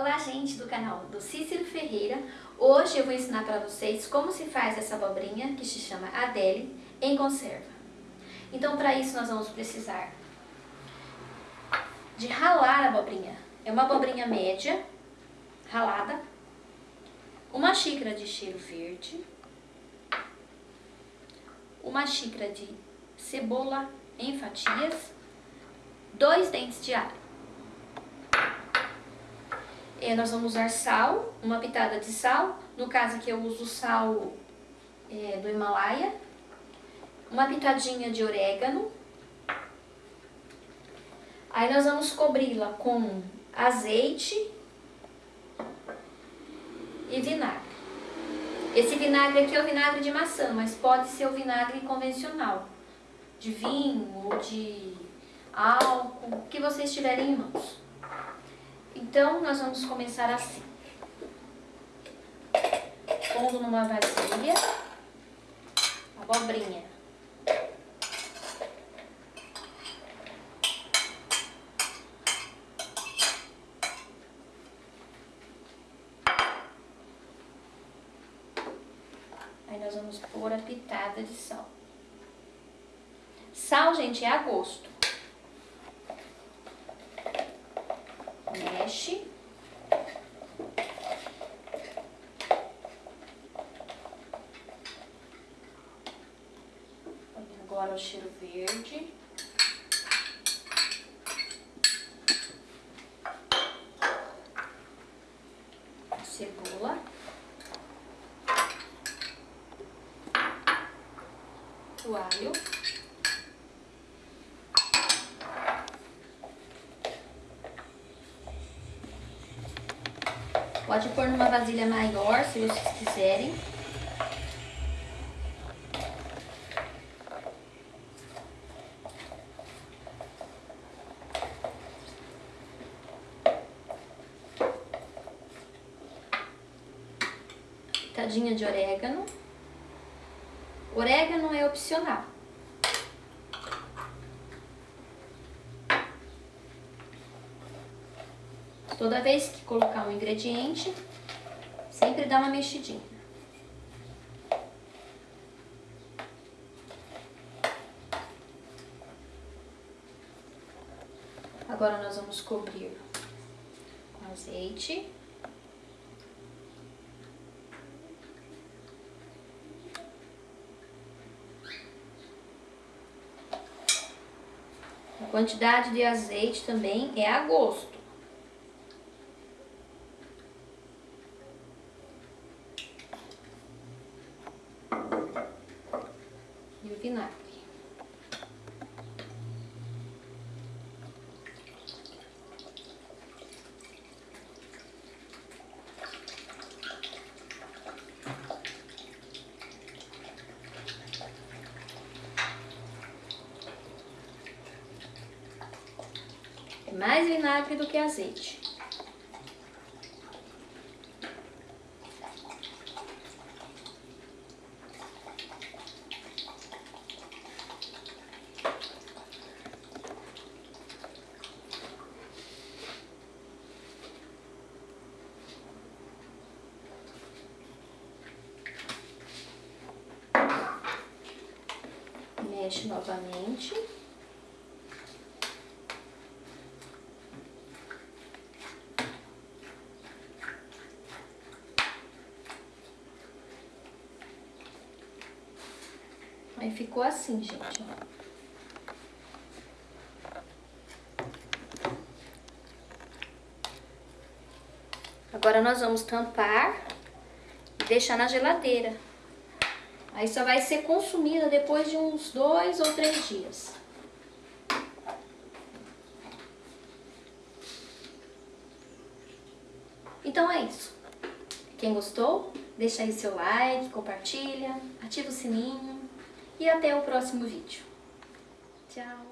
Olá gente do canal do Cícero Ferreira, hoje eu vou ensinar para vocês como se faz essa abobrinha que se chama Adele em conserva. Então para isso nós vamos precisar de ralar a abobrinha, é uma abobrinha média, ralada, uma xícara de cheiro verde, uma xícara de cebola em fatias, dois dentes de alho. É, nós vamos usar sal, uma pitada de sal, no caso aqui eu uso sal é, do Himalaia, uma pitadinha de orégano, aí nós vamos cobri-la com azeite e vinagre. Esse vinagre aqui é o vinagre de maçã, mas pode ser o vinagre convencional, de vinho ou de álcool, o que vocês tiverem em mãos. Então, nós vamos começar assim. Pondo numa vasilha, abobrinha. Aí nós vamos pôr a pitada de sal. Sal, gente, é a gosto. mexe. Agora o cheiro verde. Cebola. O alho. Pode pôr numa vasilha maior, se vocês quiserem. Pitadinha de orégano. Orégano é opcional. Toda vez que colocar um ingrediente, sempre dá uma mexidinha. Agora nós vamos cobrir com azeite. Quantidade de azeite também é a gosto. vinagre. Mais vinagre do que azeite. mexe novamente. Aí ficou assim, gente, ó. Agora nós vamos tampar e deixar na geladeira. Aí só vai ser consumida depois de uns dois ou três dias. Então é isso. Quem gostou, deixa aí seu like, compartilha, ativa o sininho e até o próximo vídeo. Tchau!